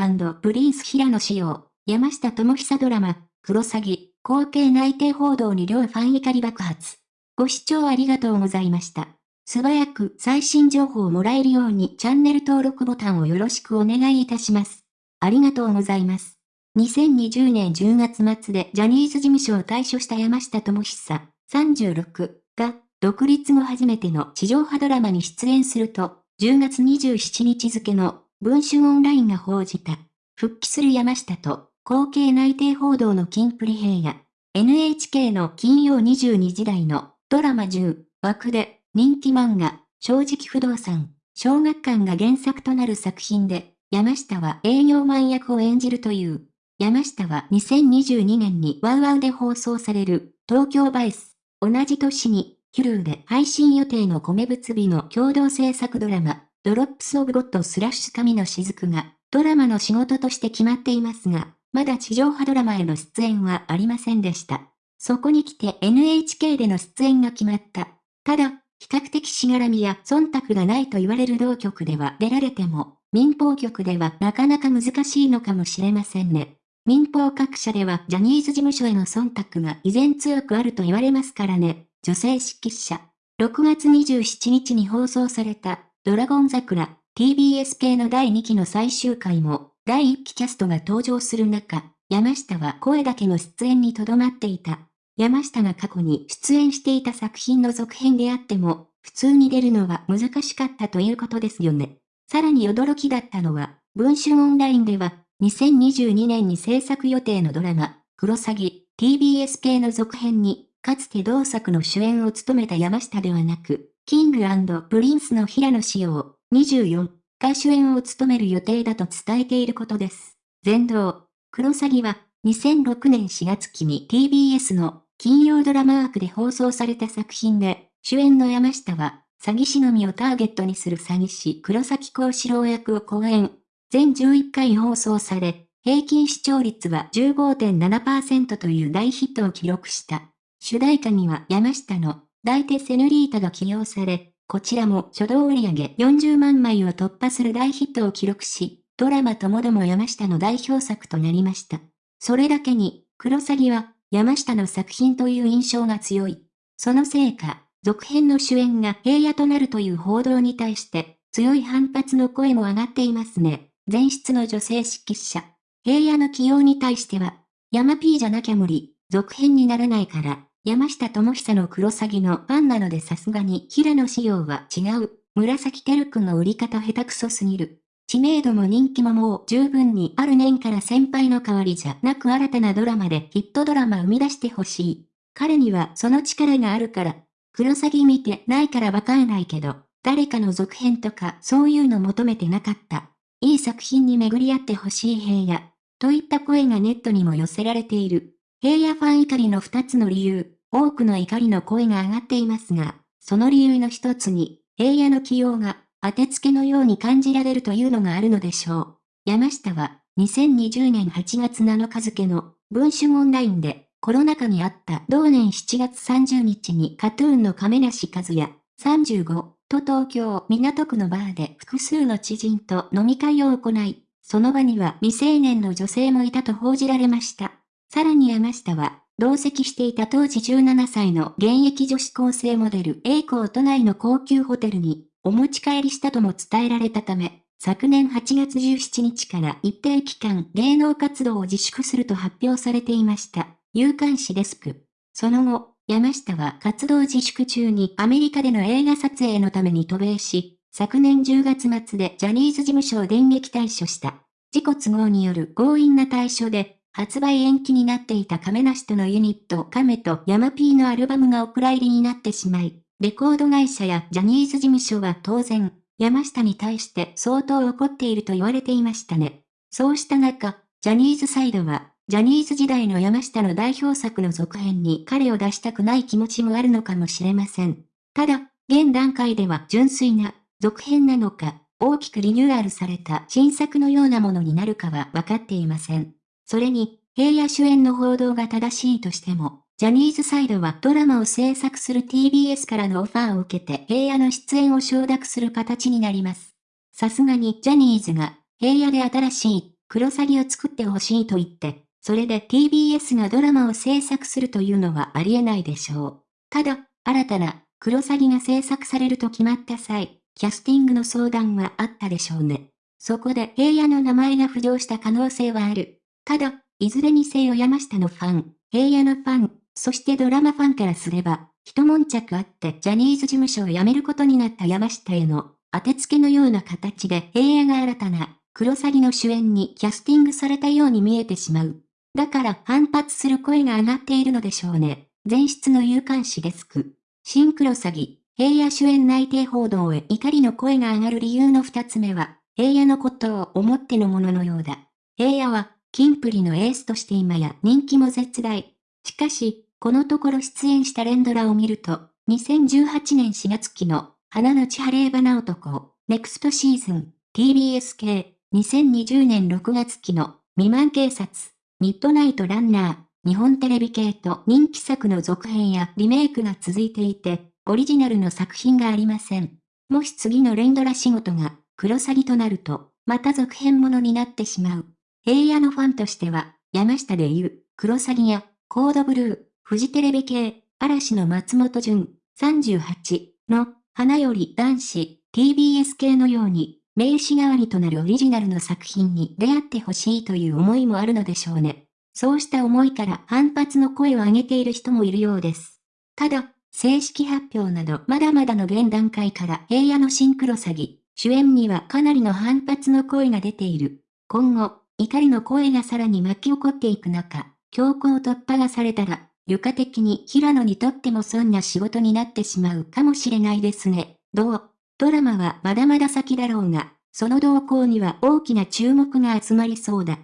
ングプリンス平野紫耀、山下智久ドラマ、クロサギ、後継内定報道に両ファン怒り爆発。ご視聴ありがとうございました。素早く最新情報をもらえるようにチャンネル登録ボタンをよろしくお願いいたします。ありがとうございます。2020年10月末でジャニーズ事務所を退所した山下智久36が独立後初めての地上波ドラマに出演すると、10月27日付の文春オンラインが報じた。復帰する山下と後継内定報道の金プリ平野。NHK の金曜22時台のドラマ10枠で人気漫画正直不動産小学館が原作となる作品で山下は営業マン役を演じるという山下は2022年に WOWOW で放送される TOKYO VICE。同じ年に、 Hulu で配信予定の米仏日の共同制作ドラマ、 Drops of God スラッシュ神の雫が、ドラマの仕事として決まっていますが、まだ地上波ドラマへの出演はありませんでした。そこに来て NHK での出演が決まった。ただ、比較的しがらみや忖度がないと言われる同局では出られても、民放局ではなかなか難しいのかもしれませんね。民放各社ではジャニーズ事務所への忖度が依然強くあると言われますからね。女性指揮者。6月27日に放送されたドラゴン桜 TBS 系の第2期の最終回も第1期キャストが登場する中、山下は声だけの出演にとどまっていた。山下が過去に出演していた作品の続編であっても、普通に出るのは難しかったということですよね。さらに驚きだったのは、文春オンラインでは2022年に制作予定のドラマ、クロサギ、TBS 系の続編に、かつて同作の主演を務めた山下ではなく、キングプリンスの平野紫耀、24が主演を務める予定だと伝えていることです。全道、クロサギは、2006年4月期に TBS の金曜ドラマワークで放送された作品で、主演の山下は、詐欺師のみをターゲットにする詐欺師黒崎幸四郎役を講演。全11回放送され、平均視聴率は15.7%という大ヒットを記録した。主題歌には山下の大手セヌリータが起用され、こちらも初動売上40万枚を突破する大ヒットを記録し、ドラマともども山下の代表作となりました。それだけに、クロサギは山下の作品という印象が強い。そのせいか、続編の主演が平野となるという報道に対して、強い反発の声も上がっていますね。前室の女性指揮者。平野の起用に対しては、山 P じゃなきゃ無理、続編にならないから、山下智久の黒サギのファンなのでさすがに平野仕様は違う。紫テル君の売り方下手くそすぎる。知名度も人気ももう十分にある年から先輩の代わりじゃなく新たなドラマでヒットドラマ生み出してほしい。彼にはその力があるから。黒サギ見てないからわかんないけど、誰かの続編とかそういうの求めてなかった。いい作品に巡り合ってほしい平野。といった声がネットにも寄せられている。平野ファン怒りの二つの理由。多くの怒りの声が上がっていますが、その理由の一つに、平野の起用が当てつけのように感じられるというのがあるのでしょう。山下は、2020年8月7日付の文春オンラインで、コロナ禍にあった同年7月30日にカトゥーンの亀梨和也、35、と東京港区のバーで複数の知人と飲み会を行い、その場には未成年の女性もいたと報じられました。さらに山下は、同席していた当時17歳の現役女子高生モデル A 子都内の高級ホテルにお持ち帰りしたとも伝えられたため、昨年8月17日から一定期間芸能活動を自粛すると発表されていました。有刊誌デスク。その後、山下は活動自粛中にアメリカでの映画撮影のために渡米し、昨年10月末でジャニーズ事務所を電撃退所した。自己都合による強引な退所で、発売延期になっていた亀梨とのユニット亀とヤマピーのアルバムがお蔵入りになってしまい、レコード会社やジャニーズ事務所は当然、山下に対して相当怒っていると言われていましたね。そうした中、ジャニーズサイドはジャニーズ時代の山下の代表作の続編に彼を出したくない気持ちもあるのかもしれません。ただ、現段階では純粋な続編なのか、大きくリニューアルされた新作のようなものになるかは分かっていません。それに、平野主演の報道が正しいとしても、ジャニーズサイドはドラマを制作する TBS からのオファーを受けて平野の出演を承諾する形になります。さすがにジャニーズが平野で新しいクロサギを作ってほしいと言って、それで TBS がドラマを制作するというのはありえないでしょう。ただ、新たなクロサギが制作されると決まった際、キャスティングの相談はあったでしょうね。そこで平野の名前が浮上した可能性はある。ただ、いずれにせよ山下のファン、平野のファン、そしてドラマファンからすれば、一悶着あってジャニーズ事務所を辞めることになった山下への当てつけのような形で平野が新たなクロサギの主演にキャスティングされたように見えてしまう。だから反発する声が上がっているのでしょうね。前室の有刊誌デスク。新クロサギ、平野主演内定報道へ怒りの声が上がる理由の二つ目は、平野のことを思ってのもののようだ。平野は、キンプリのエースとして今や人気も絶大。しかし、このところ出演した連ドラを見ると、2018年4月期の、花の千晴れ花男、ネクストシーズン、TBS 系、2020年6月期の、未満警察、ミッドナイトランナー、日本テレビ系と人気作の続編やリメイクが続いていて、オリジナルの作品がありません。もし次の連ドラ仕事が、クロサギとなると、また続編ものになってしまう。平野のファンとしては、山下で言う、クロサギや、コードブルー、フジテレビ系、嵐の松本潤、38の、花より男子、TBS 系のように、名刺代わりとなるオリジナルの作品に出会ってほしいという思いもあるのでしょうね。そうした思いから反発の声を上げている人もいるようです。ただ、正式発表などまだまだの現段階から平野のシンクロ詐欺、主演にはかなりの反発の声が出ている。今後、怒りの声がさらに巻き起こっていく中、強行突破がされたら、床的に平野にとってもそんな仕事になってしまうかもしれないですね。どう？ドラマはまだまだ先だろうが、その動向には大きな注目が集まりそうだ。